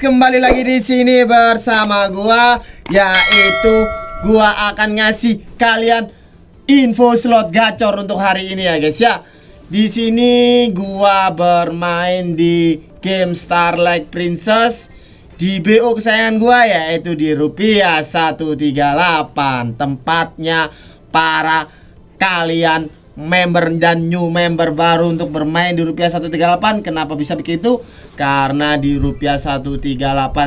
kembali lagi di sini bersama gua yaitu gua akan ngasih kalian info slot gacor untuk hari ini ya guys ya. Di sini gua bermain di game Starlight Princess di BO kesayangan gua yaitu di rupiah 138 tempatnya para kalian member dan new member baru untuk bermain di rupiah 138 kenapa bisa begitu? Karena di rupiah 138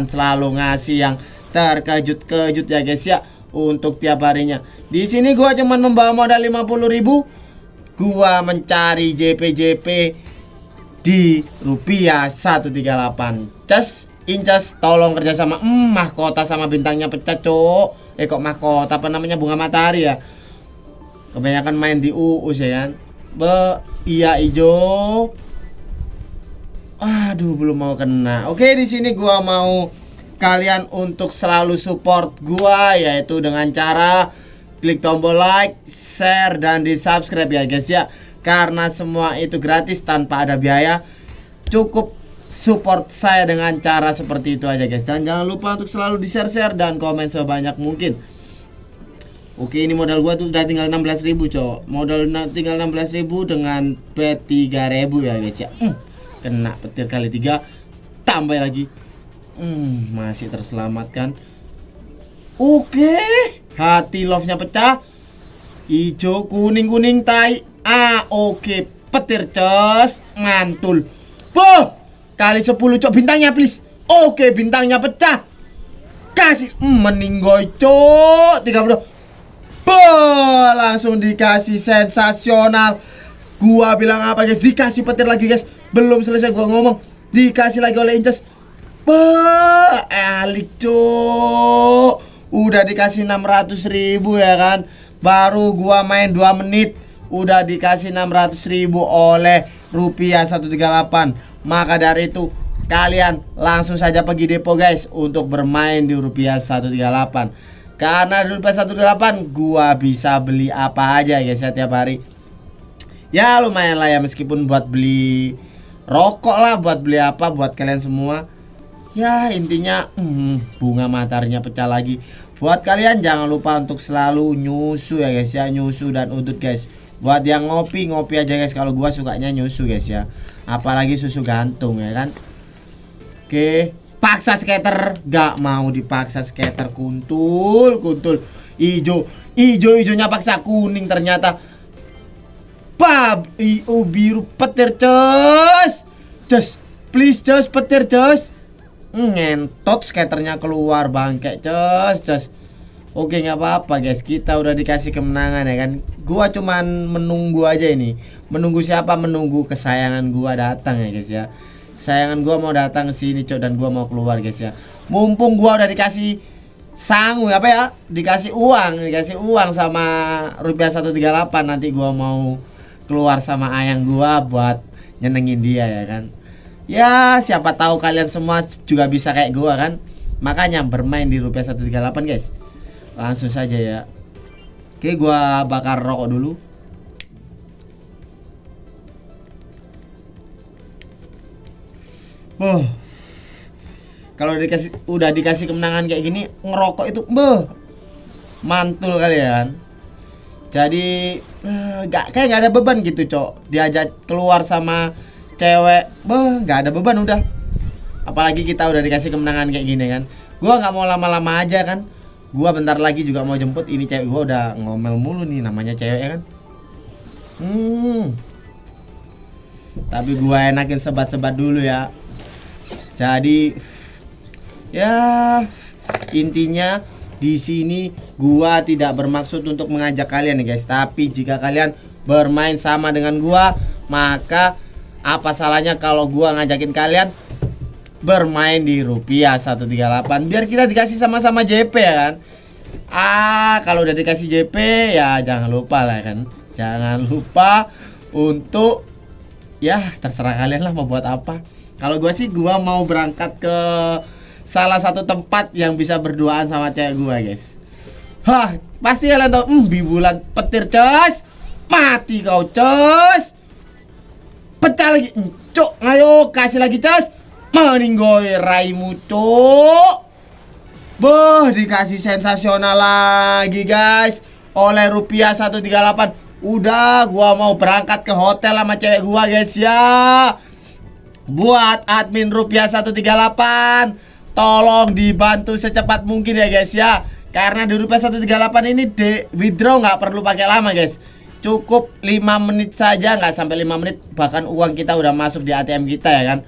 selalu ngasih yang terkejut-kejut ya guys ya untuk tiap harinya. Di sini gua cuman membawa modal 50.000 gua mencari JP-JP di rupiah 138 cas incas tolong kerjasama hmm, mahkota sama bintangnya pecah cok. Eh kok mahkota apa namanya? Bunga matahari ya kebanyakan main di UU ya kan be iya ijo. Aduh belum mau kena. Oke di sini gua mau kalian untuk selalu support gua yaitu dengan cara klik tombol like share dan di subscribe ya guys ya. Karena semua itu gratis tanpa ada biaya. Cukup support saya dengan cara seperti itu aja guys. Dan jangan lupa untuk selalu di share share dan komen sebanyak mungkin Oke ini modal gua tuh udah tinggal 16.000 cok. Modal tinggal 16.000 dengan bet 3.000 ya guys ya. Hmm, Kena petir kali 3 Tambah lagi. Hmm, Masih terselamatkan. Oke Hati love nya pecah. Hijau kuning-kuning tai. Ah oke Petir cos Mantul. Boh Kali 10 cok bintangnya please. Oke bintangnya pecah. Kasih hmm, Meninggoy cok. 30 Boh, langsung dikasih sensasional. Gua bilang apa guys? Dikasih petir lagi guys. Belum selesai gua ngomong. Dikasih lagi oleh Inces. Bah, elik cok. Udah dikasih 600 ribu ya kan. Baru gua main 2 menit. Udah dikasih 600 ribu oleh rupiah 138. Maka dari itu kalian langsung saja pergi depo guys untuk bermain di rupiah 138 karena rupiah 18 gua bisa beli apa aja guys ya tiap hari. Ya lumayan lah ya meskipun buat beli rokok lah, buat beli apa buat kalian semua. Ya intinya hmm, bunga mataharinya pecah lagi. Buat kalian jangan lupa untuk selalu nyusu ya guys ya, nyusu dan udut guys. Buat yang ngopi ngopi aja guys kalau gua sukanya nyusu guys ya. Apalagi susu gantung ya kan. Oke, paksa skater? Gak mau dipaksa skater kuntul kuntul. Ijo ijo ijonya paksa kuning ternyata. Pab iu biru petir cus cus please cus petir cus ngentot skaternya keluar bangke cus cus Oke nggak apa-apa guys. Kita udah dikasih kemenangan ya kan? Gua cuman menunggu aja ini. Menunggu siapa? Menunggu kesayangan gua datang ya guys ya Sayangan gua mau datang ke sini, Cok, dan gua mau keluar, guys ya. Mumpung gua udah dikasih sangu apa ya? Dikasih uang, dikasih uang sama rupiah 138 nanti gua mau keluar sama ayang gua buat nyenengin dia ya kan. Ya, siapa tahu kalian semua juga bisa kayak gua kan. Makanya bermain di rupiah 138, guys. Langsung saja ya. Oke, gua bakar rokok dulu. Oh. Kalau dikasih udah dikasih kemenangan kayak gini, ngerokok itu beh mantul kalian. Jadi uh, gak kayak gak ada beban gitu, Cok. Diajak keluar sama cewek, beh gak ada beban udah. Apalagi kita udah dikasih kemenangan kayak gini kan. Gua nggak mau lama-lama aja kan. Gua bentar lagi juga mau jemput ini cewek gua udah ngomel mulu nih namanya cewek ya kan. Hmm. Tapi gua enakin sebat-sebat dulu ya jadi ya intinya di sini gua tidak bermaksud untuk mengajak kalian ya guys, tapi jika kalian bermain sama dengan gua, maka apa salahnya kalau gua ngajakin kalian bermain di rupiah 138 biar kita dikasih sama-sama JP ya kan. Ah, kalau udah dikasih JP ya jangan lupa lah kan. Jangan lupa untuk ya terserah kalian lah mau buat apa. Kalau gue sih gue mau berangkat ke salah satu tempat yang bisa berduaan sama cewek gue guys. Hah, pasti kalian tahu, hmm, bulan petir cos, mati kau cos, pecah lagi, cok, ayo kasih lagi cos, meninggoy raimu cuk. Boh dikasih sensasional lagi guys. Oleh rupiah 138 Udah gua mau berangkat ke hotel sama cewek gua guys ya Buat admin rupiah 138 Tolong dibantu secepat mungkin ya guys ya. Karena di rupiah 138 ini de withdraw nggak perlu pakai lama guys. Cukup 5 menit saja nggak sampai 5 menit Bahkan uang kita udah masuk di ATM kita ya kan?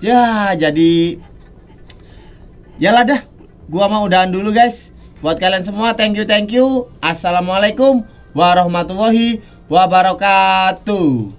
Ya jadi Yalah dah. Gua mau udahan dulu guys. Buat kalian semua thank you thank you. Assalamualaikum warahmatullahi wabarakatuh